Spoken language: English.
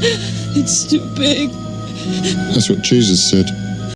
It's too big. That's what Jesus said.